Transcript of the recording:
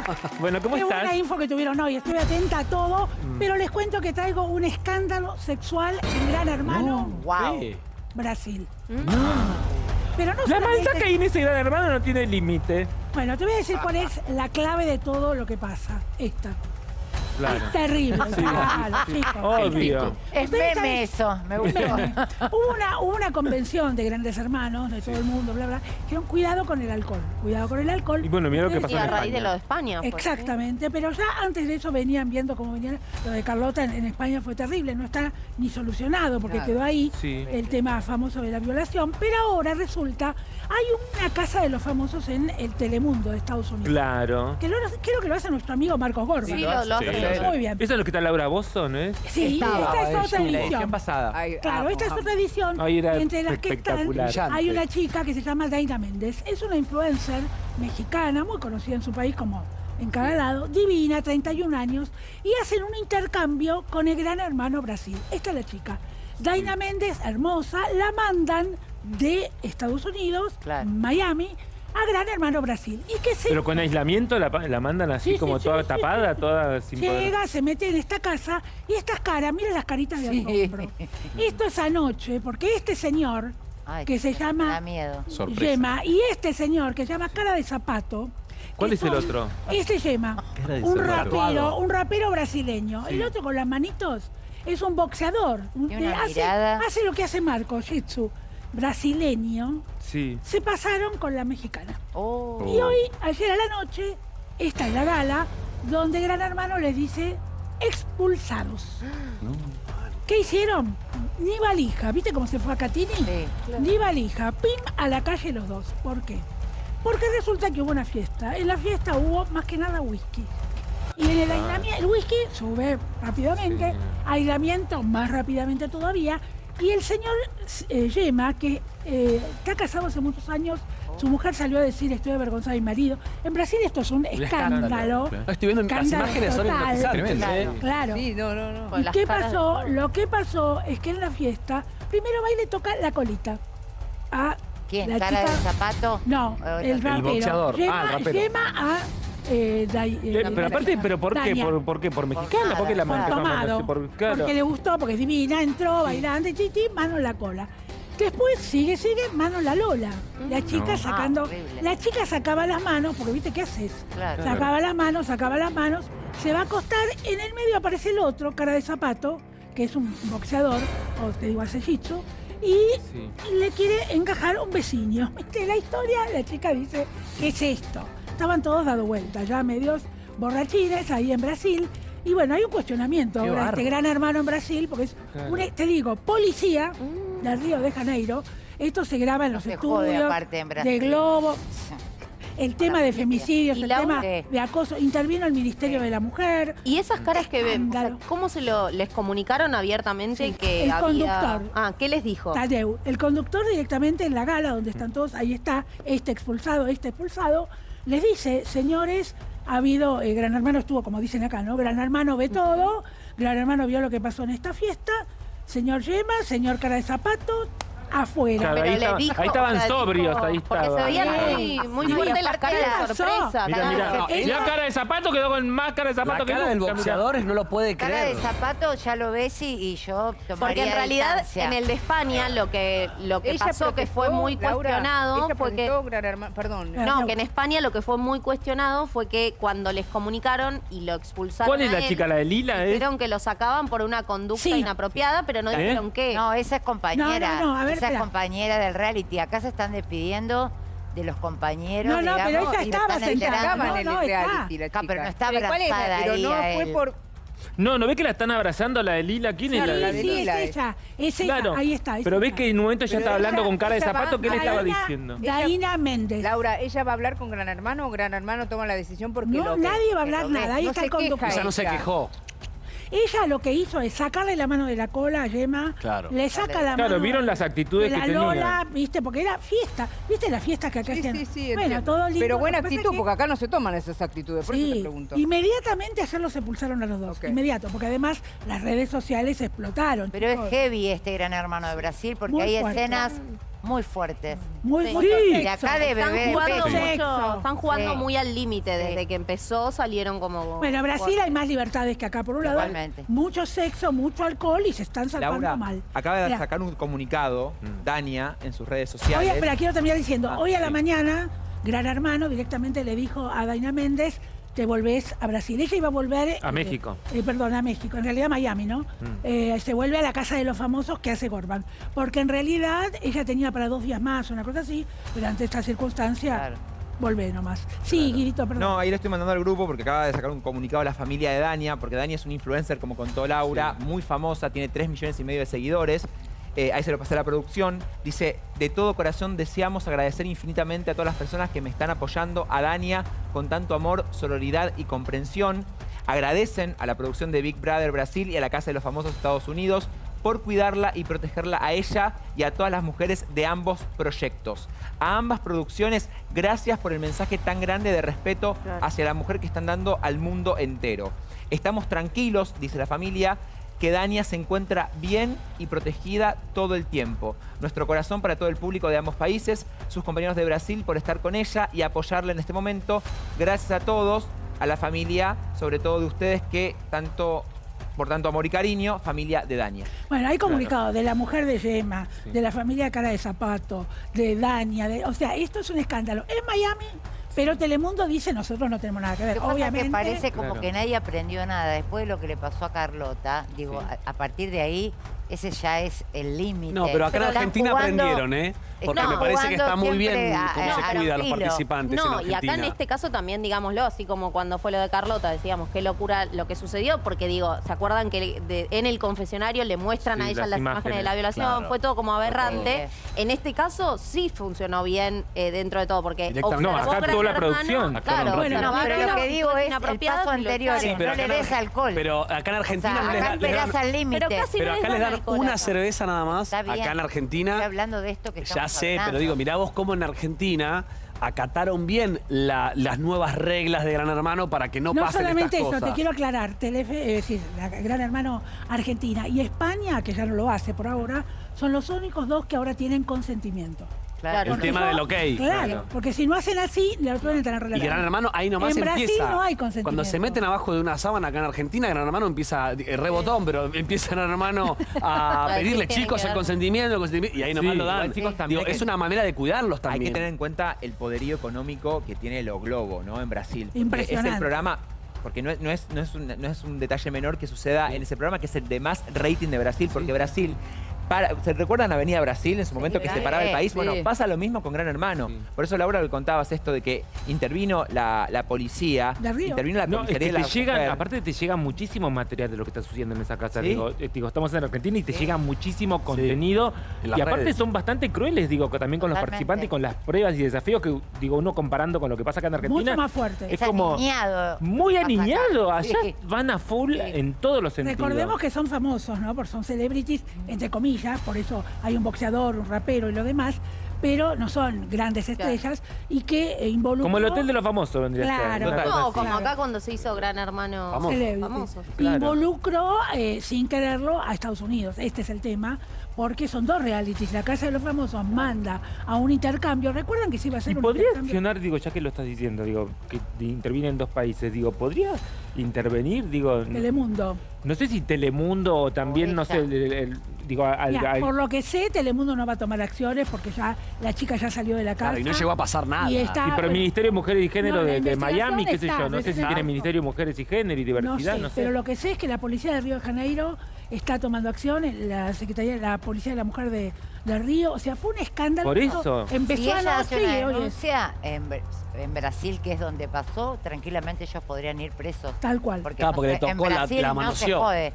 Bueno, ¿cómo Qué estás? buena info que tuvieron hoy. Estoy atenta a todo, Mm. pero les cuento que traigo un escándalo sexual en Gran Hermano, Wow. ¿Qué? Brasil. Pero no La maldad que hay en ese gran hermano no tiene límite. Bueno, te voy a decir cuál es la clave de todo lo que pasa. Esta. Claro. Es terrible. claro, chicos. Obvio. Es meme eso, me gustó. hubo, una, hubo una convención de grandes hermanos de todo el mundo, bla, bla. Dijeron cuidado con el alcohol. Cuidado con el alcohol. Y bueno, mira lo que pasó Y a raíz de lo de España. pues, ¿sí? Exactamente, pero ya antes de eso venían viendo cómo venían. Lo de Carlota en, en España fue terrible, no está ni solucionado porque Claro. quedó ahí Sí. el tema famoso de la violación. Pero ahora resulta, hay una casa de los famosos en el Telemundo de Estados Unidos. Claro. Que lo, creo que lo hace nuestro amigo Marcos Gorba. Sí, lo, lo Sí. hace. Muy bien. Eso es lo que está Laura Bozo, ¿no es? Sí, Estaba, esta es otra edición edición. pasada. Ay, Claro, ah, esta es otra edición. Ahí era y entre las que están hay una chica que se llama Daina Méndez. Es una influencer mexicana, muy conocida en su país como en cada lado, divina, 31 años, y hacen un intercambio con el gran hermano Brasil. Esta es la chica. Daina Méndez, hermosa, la mandan de Estados Unidos, Claro. Miami, a Gran Hermano Brasil. Y que se Pero con aislamiento la, mandan así Sí, sí, como sí, toda sí, tapada, toda sin poder. Llega, se mete en esta casa y estas caras, mira las caritas de Sí. asombro. Esto es anoche, porque este señor, Ay, que se llama miedo. Yema, y este señor que se llama Cara de Zapato. ¿Cuál es el otro? Este Yema, un rapero, un rapero brasileño. El otro con las manitos es un boxeador. Hace, hace lo que hace Marco, Jitsu, brasileño. Sí. Se pasaron con la mexicana. Oh. Y hoy, ayer a la noche, esta es la gala, donde Gran Hermano les dice expulsados. ¿Qué hicieron? Ni valija. ¿Viste cómo se fue a Catini? Sí. Ni valija. Pim a la calle los dos. ¿Por qué? Porque resulta que hubo una fiesta. En la fiesta hubo más que nada whisky. Y en el aislamiento, el whisky sube rápidamente, Sí. aislamiento más rápidamente todavía. Y el señor eh, Yema, que eh, está casado hace muchos años, su mujer salió a decir estoy avergonzada de mi marido. En Brasil esto es un escándalo. escándalo, No, estoy viendo las Escándalo imágenes, son hipnotizantes. Claro. ¿eh? Claro. Sí, no, no, no. Con ¿Y las qué caras de- pasó? Lo que pasó es que en la fiesta, primero va y le toca la colita. A ¿Quién? la ¿Cara de chica- zapato? No, O el otro. rapero. boxeador. Ah, el rapero. llama a... eh, Eh, pero aparte, ¿pero por qué? ¿Por, por qué? ¿Por mexicana? ¿Por qué la por tomado, Por, claro. porque le gustó, porque es divina, entró bailando, y titi, mano en la cola. Después sigue, sigue, mano en la lola. La chica No. sacando, Ah, la chica sacaba las manos, porque viste qué haces. Claro. Sacaba las manos, sacaba las manos, se va a acostar, en el medio aparece el otro, cara de zapato, que es un boxeador, o te digo hace jitsu, y Sí. le quiere encajar un vecino. ¿Viste la historia? La chica dice, ¿qué es esto? Estaban todos dado vuelta, ya medios borrachines ahí en Brasil. Y bueno, hay un cuestionamiento Qué ahora, este bárbaro. gran hermano en Brasil, porque es, Claro. un- te digo, policía del Río de Janeiro. Esto se graba en los se estudios jode aparte en Brasil. de Globo. El tema de femicidios, el tema de acoso. Intervino el Ministerio de la Mujer. Y esas caras que ven, o sea, Escándalo. ¿cómo se lo les comunicaron abiertamente Sí, que el había... conductor. Ah, ¿qué les dijo? Tadeu, el conductor directamente en la gala donde están todos, ahí está, este expulsado, este expulsado, les dice, señores, ha habido, eh, Gran Hermano estuvo, como dicen acá, ¿no? Gran Hermano ve todo, Gran Hermano vio lo que pasó en esta fiesta, señor Yema, señor Cara de Zapato, afuera. Claro, Pero ahí, le estaba- dijo, ahí estaban o sea, sobrios, dijo- ahí Porque se Sí. muy, fuerte las aparte caras de sorpresa. Mira, mira. Cara de zapato, quedó con más cara de zapato La que cara del boxeador no lo puede Cara de creer. zapato ya lo ves y, y yo tomaría Porque en realidad distancia. en el de España lo que, lo que Ella pasó que fue muy Laura, cuestionado fue que... Perdón. No, que en España lo que fue muy cuestionado fue que cuando les comunicaron y lo expulsaron ¿Cuál es la él, chica? ¿La de Lila? eh? Dijeron que lo sacaban por una conducta Sí. inapropiada, pero no ¿Eh? dijeron qué. No, esa es compañera. No, no, no, a ver, esa es espera. compañera del reality. Acá se están despidiendo de los compañeros. No, no, pero ella estaba sentada, no, en el reality, la Acá, chica. pero no está ¿cuál era? abrazada Pero no a fue él. por... No, ¿no ves que la están abrazando la de Lila? ¿Quién Sí, es la la de de sí, Lila es es. ella, es ella, Claro. ahí está. es Pero ves que en un momento ya Pero estaba hablando con cara de va- zapato. ¿Qué le estaba diciendo? Daina Méndez. Laura, ¿ella va a hablar con Gran Hermano o Gran Hermano toma la decisión porque No, lo ve? nadie va a que hablar ve. nada, ahí No está el conductor. Ella no se quejó. Ella lo que hizo es sacarle la mano de la cola a Yema, Claro. le saca la Claro, mano vieron las de actitudes que la tenía. Lola, viste, porque era fiesta, viste las fiestas que acá Sí, hacían. sí, sí. bueno, entiendo. todo lindo. Pero buena que actitud, que- porque acá no se toman esas actitudes. Por eso te pregunto. inmediatamente ayer los expulsaron a los dos, inmediato, porque además las redes sociales explotaron. Pero es heavy este gran hermano de Brasil porque Muy hay fuerte. escenas muy fuertes. Muy, Sí. Sí. De acá de Están bebé de jugando, mucho, están jugando Sí. muy al límite. Desde Sí. que empezó salieron como... Bueno, en Brasil hay más libertades que acá. Por un lado, Igualmente. mucho sexo, mucho alcohol y se están salvando Laura mal. acaba de Mira, sacar un comunicado, Mm. Dania, en sus redes Hoy, sociales. espera, quiero terminar diciendo, Ah, hoy a la mañana, Gran Hermano directamente le dijo a Daina Méndez, te volvés a Brasil. Ella iba a volver... A México. eh, perdón, a México. En realidad Miami, ¿no? Eh, se vuelve a la casa de los famosos que hace Gorban. Porque en realidad ella tenía para dos días más, una cosa así, pero ante esta circunstancia, Claro. volvé nomás. Sí, Guirito, perdón. No, ahí le estoy mandando al grupo porque acaba de sacar un comunicado a la familia de Dania, porque Dania es una influencer, como contó Laura, muy famosa, tiene 3 millones y medio de seguidores. Eh, ahí se lo pasé a la producción. Dice, de todo corazón deseamos agradecer infinitamente a todas las personas que me están apoyando, a Dania, con tanto amor, sororidad y comprensión. Agradecen a la producción de Big Brother Brasil y a la Casa de los Famosos Estados Unidos por cuidarla y protegerla a ella y a todas las mujeres de ambos proyectos. A ambas producciones, gracias por el mensaje tan grande de respeto hacia la mujer que están dando al mundo entero. Estamos tranquilos, dice la familia, que Dania se encuentra bien y protegida todo el tiempo. Nuestro corazón para todo el público de ambos países, sus compañeros de Brasil por estar con ella y apoyarla en este momento. Gracias a todos, a la familia, sobre todo de ustedes que tanto, por tanto amor y cariño, familia de Dania. Bueno, hay comunicado de la mujer de Yema, de la familia Cara de Zapato, de Dania, de, o sea, esto es un escándalo. En Miami, pero Telemundo dice nosotros no tenemos nada que Lo ver. que Obviamente. que parece como Claro. que nadie aprendió nada. Después de lo que le pasó a Carlota, digo, Sí. a, a partir de ahí, ese ya es el límite. No, pero acá en Están Argentina jugando- aprendieron, ¿eh? Porque están me parece que está muy bien a- cómo a- se a cuida a los participantes No, en y acá en este caso también digámoslo, así como cuando fue lo de Carlota, decíamos qué locura lo que sucedió, porque digo, ¿se acuerdan que de- en el confesionario le muestran Sí, a ella las las imágenes, imágenes, de la violación? claro. Fue todo como aberrante. En este caso sí funcionó bien eh, dentro de todo, porque. No, acá toda la Hermano, producción. Claro, Bueno, No, no, pero lo que digo es el paso anterior, no le acá en des alcohol. Pero acá en O Argentina sea, no les acá esperás dan- al límite. Pero casi Pero no acá les dan una cerveza nada más. Acá en Argentina. Hablando de esto que Ya sé, pero digo, mirá vos cómo en Argentina acataron bien la- las nuevas reglas de Gran Hermano para que no, No pasen solamente estas eso, cosas. te quiero aclarar, Telefe, es decir, la Gran Hermano Argentina y España, que ya no lo hace por ahora, son los únicos dos que ahora tienen consentimiento. Claro. El tema del ok. Claro, Claro. porque si no hacen así, le pueden tener Y relación. Gran Hermano ahí nomás En Brasil empieza. no hay consentimiento. Cuando se meten abajo de una sábana acá en Argentina, Gran Hermano empieza, eh, rebotón, pero empieza Gran Hermano a pedirle chicos el consentimiento, el consentimiento, y ahí nomás Sí, lo dan. chicos, también Digo, hay es una manera de cuidarlos Hay también. que tener en cuenta el poderío económico que tiene lo Globo, ¿no? En Brasil. Impresionante. Es el programa, porque no es, no, es, no, es un, no es un detalle menor que suceda en ese programa, que es el de más rating de Brasil, porque Brasil... Para, ¿Se recuerdan Avenida Brasil en su momento que claro. separaba el país? Sí. Bueno, pasa lo mismo con Gran Hermano. Por eso, Laura, le contabas esto de que intervino la, la policía, Río. intervino la No, es que te la llegan, mujer. aparte te llega muchísimo material de lo que está sucediendo en esa casa. ¿Sí? Digo, eh, digo, estamos en Argentina y te llega muchísimo contenido. Y aparte redes. son bastante crueles, digo, que también con los Totalmente. participantes y con las pruebas y desafíos que, digo, uno comparando con lo que pasa acá en Argentina. Mucho más fuerte. Es Es como aniñado. muy aniñado. Allá Sí. van a full Sí. en todos los sentidos. Recordemos que son famosos, ¿no? Porque son celebrities, entre comillas, por eso hay un boxeador, un rapero y lo demás, pero no son grandes estrellas y que eh, involucran. Como el Hotel de los Famosos vendría a ser. Claro. Total. No, como acá cuando se hizo Gran Hermano Famoso. Famoso. Claro. Involucró, eh, sin quererlo, a Estados Unidos. Este es el tema, porque son dos realities. La Casa de los Famosos manda a un intercambio. ¿Recuerdan que se iba a hacer Y un podría intercambio? accionar, digo, ya que lo estás diciendo, digo, que interviene en dos países, digo, ¿podría intervenir? Digo, Telemundo. no sé si Telemundo o también, no sé, el- digo, al- Mira, al- por lo que sé, Telemundo no va a tomar acciones porque ya la chica ya salió de la casa. Claro, y no llegó a pasar nada. Y está- y pero el Ministerio de Mujeres y Género No, de, de Miami, qué sé yo, no sé si tiene Ministerio de Mujeres y Género y No Diversidad, sé, no sé. pero lo que sé es que la policía de Río de Janeiro está tomando acción, la Secretaría, la Policía de la Mujer de, de Río, o sea, fue un escándalo. Por eso. Empezó Si ella anoche hace una denuncia en, en Brasil, que es donde pasó, tranquilamente ellos podrían ir presos. tal cual. Porque, Claro, no le en tocó la- la no se manoseó. jode.